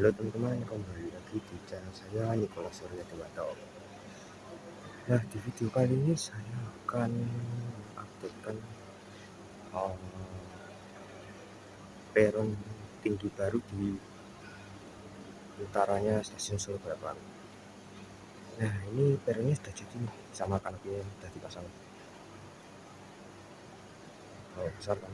Halo teman-teman, kembali lagi di channel saya Nikola Surya Dewato. Nah, di video kali ini saya akan updatekan uh, peron tinggi baru di utaranya stasiun Solo Balapan. Nah, ini peronnya sudah jadi sama kanopnya sudah dipasang. Oh, besar kan?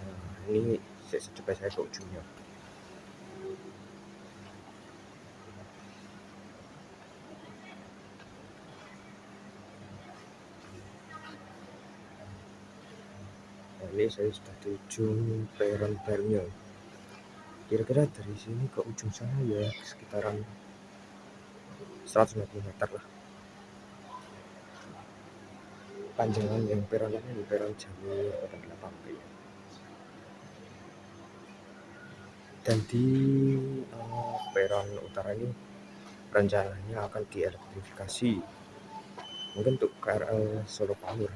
Nah, ini saya coba saya ke ujungnya. Ini saya sudah di ujung peron barunya kira-kira dari sini ke ujung sana ya sekitaran 150 meter lah panjangan yang peronnya ini peron jalur 8 ya. Dan di uh, peron utara ini rencananya akan dielektrifikasi. Mungkin untuk KRL Solo Palur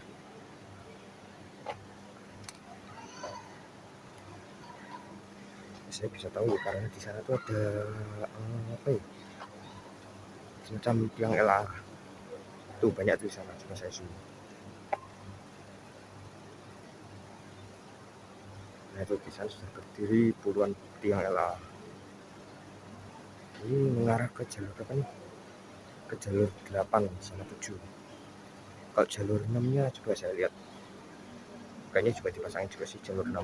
saya bisa tahu ya karena di sana tuh ada uh, apa ya? Semacam tiang LA tuh banyak tuh di sana coba saya zoom nah itu di sana sudah berdiri puluhan tiang LA ini mengarah ke jalur apa nih ke jalur 8 sama 7 kalau jalur 6 nya coba saya lihat. Kayaknya juga dipasangin juga sih jalur 6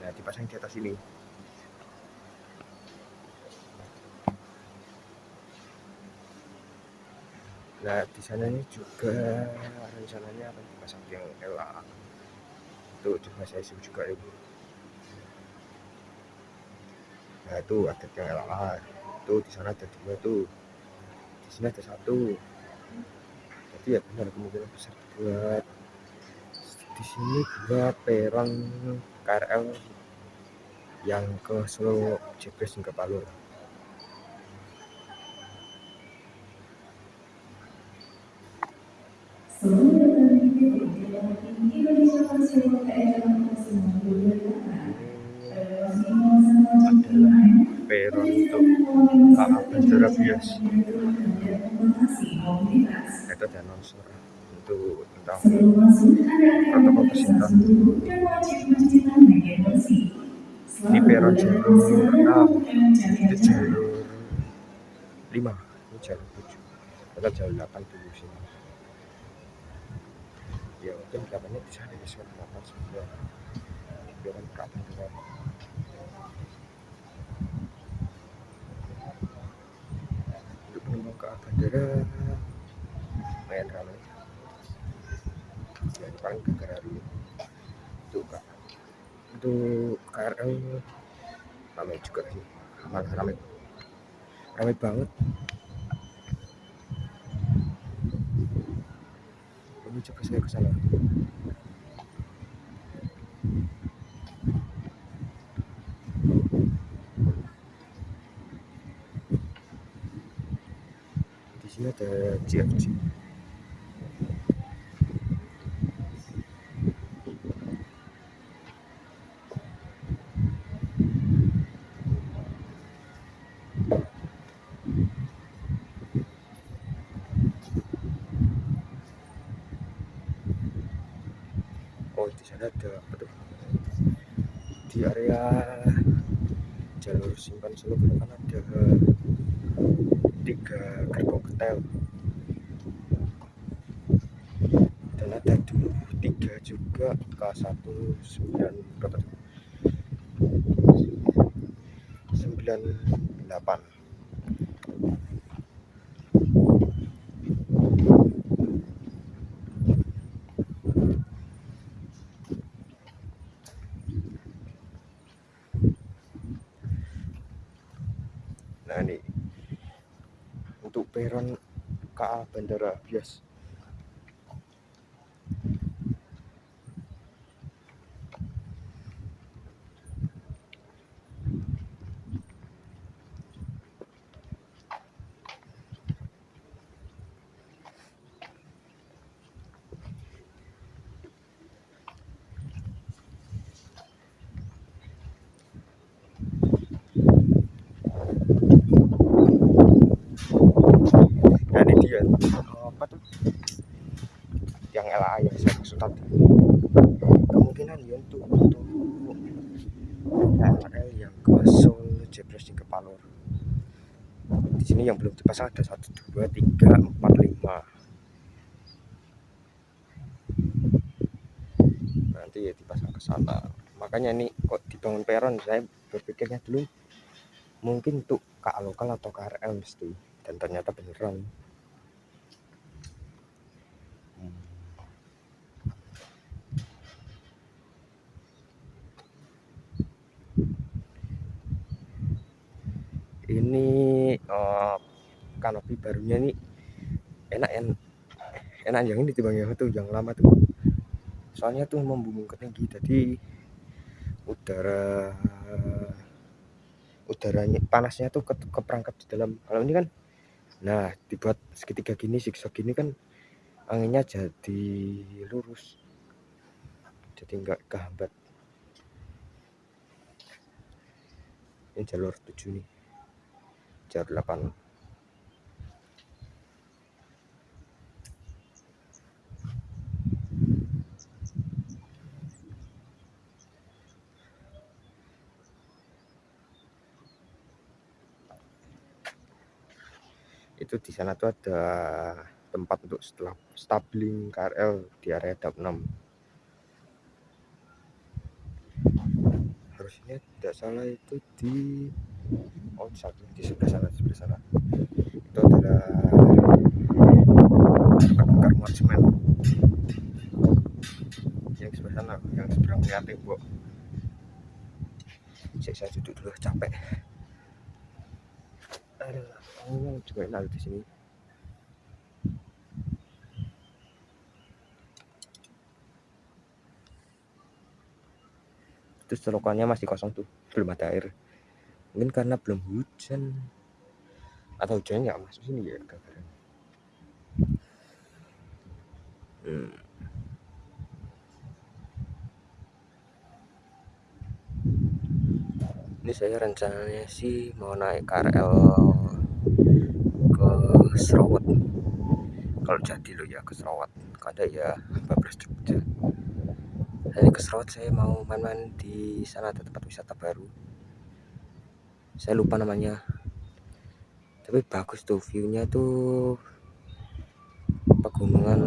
nah dipasang di atas ini nah di sana ini juga rencananya akan dipasang tiang LA tuh saya zoom juga ibu nah itu ada tiang LA tuh di sana ada dua tuh di sini ada satu. Jadi ya benar kemungkinan besar buat di sini buat peron KRL yang ke Solo Jebres hingga Palu peron untuk KA Bandara Bias itu dan surat untuk tentang protokol kesehatan. ini peron jalur 6 itu jalur 5 ini jalur 7 atau jalur 8 dulu sini ya mungkin 8 nya bisa dari suara 8 sudah peron ke atas juga untuk ke bandara lumayan ramai ya paling gara-gara dulu itu kak. Untuk KRL ramai juga sih. Ramai ramai banget saya ke sana di sini ada GFC Solo Belok kan ada tiga gerbong ketel. Dan ada tiga juga K19 berapa tuh? 98 peron KA Bandara Bias tadi kemungkinan ya untuk untuk KRL yang ke Solo Jebres ke Palur di sini yang belum dipasang ada satu dua tiga empat lima. Nanti ya dipasang ke sana. Makanya ini kok dibangun peron saya berpikirnya dulu mungkin untuk KA lokal atau KRL mesti. Dan ternyata beneran ini. Uh, kanopi barunya ini enak yang enak yang ini tiba yang itu yang lama tuh. Soalnya tuh membumbung ke tinggi jadi udara udaranya panasnya tuh ke, keperangkap di dalam. Kalau ini kan nah dibuat segitiga gini zigzag gini kan anginnya jadi lurus. Jadi enggak kehambat. Ini jalur 7 nih jalur 8 itu di sana tuh ada tempat untuk setelah stabling KRL di area DAP 6 harusnya tidak salah itu di oh satu di sebelah sana di sebelah sana itu adalah bakar semen yang sebelah sana yang seberang lihat tembok saya duduk dulu capek aduh Oh, juga enak di sini. Terus selokannya masih kosong tuh, belum ada air. Mungkin karena belum hujan. Atau hujan nggak masuk sini ya gambaran. Hmm. Ini saya rencananya sih mau naik KRL ke Serawat kalau jadi lo ya ke Serawat ada ya Babres Jogja. Saya ke Serawat saya mau main-main di sana ada tempat wisata baru saya lupa namanya. Tapi bagus tuh viewnya tuh pegunungan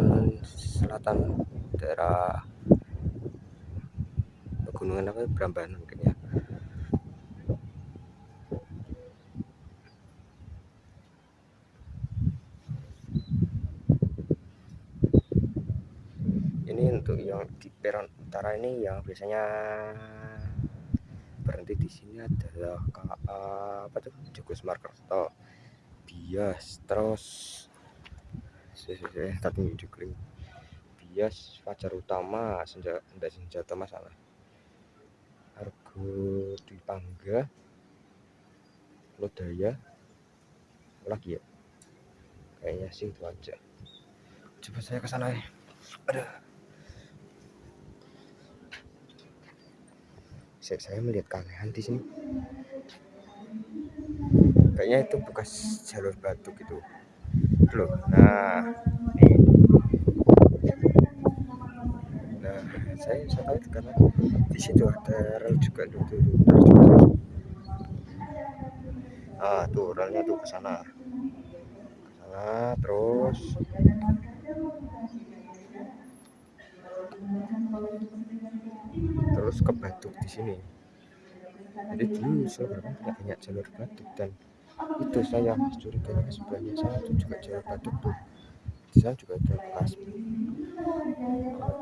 selatan daerah pegunungan apa Brambanan kayaknya. Untuk yang di peron utara ini yang biasanya berhenti di sini adalah apa tuh? Joko Smarkerto bias terus saya tadi bias fajar utama senjata senjata masalah argo di pangga lodaya lagi ya? Kayaknya sih itu aja. Coba saya ke sana. Ya ada saya, melihat keanehan di sini. Kayaknya itu bekas jalur batu gitu loh nah ini nah saya tahu karena di situ ada rel juga tuh tuh, tuh. Bentar, ah tuh relnya tuh ke sana. Ke sana terus terus ke Batuk di sini. Jadi dulu Surakarta punya banyak jalur Batuk dan itu saya curiganya sebelahnya. Saya itu juga jalur Batuk tuh. Di sana juga ada bekas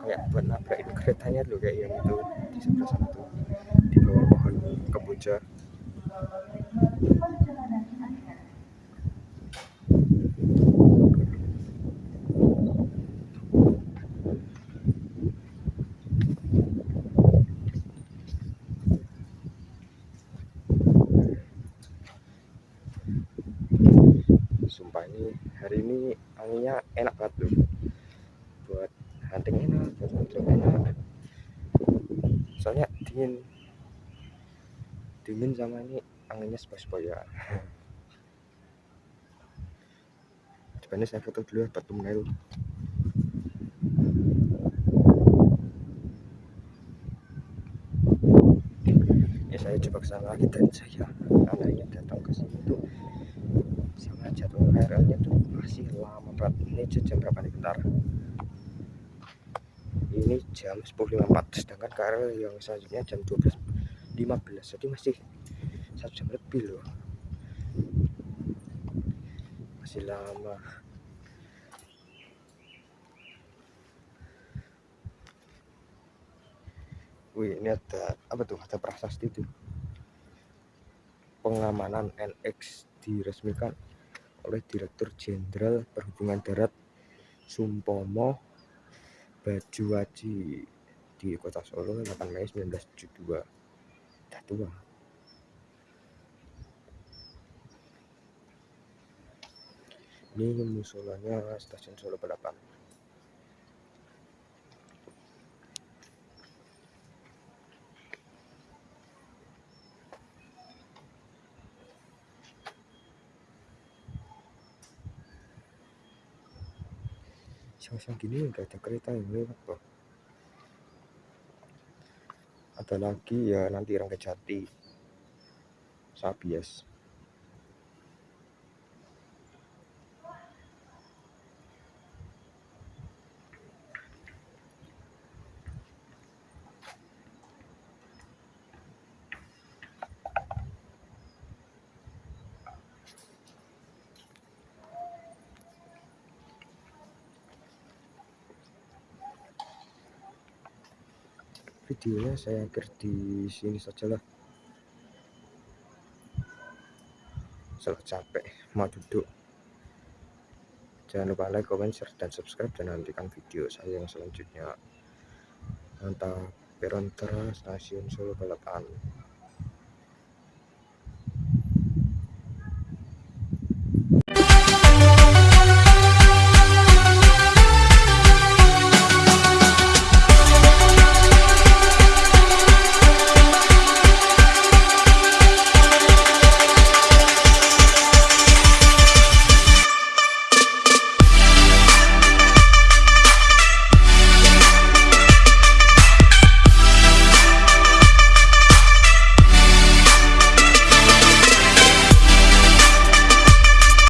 kayak buat nabrakin keretanya loh kayak yang itu di sebelah sana tuh. Di bawah pohon kemboja ini hari ini anginnya enak banget tuh buat hunting enak buat hunting enak. Soalnya dingin. Dingin sama ini anginnya sepoi-sepoi ya. Depannya saya foto dulu ya batu thumbnail. Ini saya coba ke sana lagi dan saya anaknya datang ke sini tuh sama jadwal KRL nya tuh masih lama banget. Ini jam berapa nih? Bentar. Ini jam 10.54 sedangkan KRL yang selanjutnya jam 12.15 jadi masih satu jam lebih loh. Masih lama. Wih ini ada apa tuh? Ada prasasti tuh. Pengamanan NX diresmikan oleh Direktur Jenderal Perhubungan Darat Sumpomo Bajuwaji di Kota Solo 8 Mei 1972 udah tua. Ini musolanya stasiun Solo Balapan siang gini ada kereta yang lewat bro. Ada lagi ya nanti Ranggajati Sabias videonya saya akhir di sini sajalah. Selalu capek mau duduk. Jangan lupa like comment share dan subscribe dan nantikan video saya yang selanjutnya. Mantap peron stasiun Solo Balapan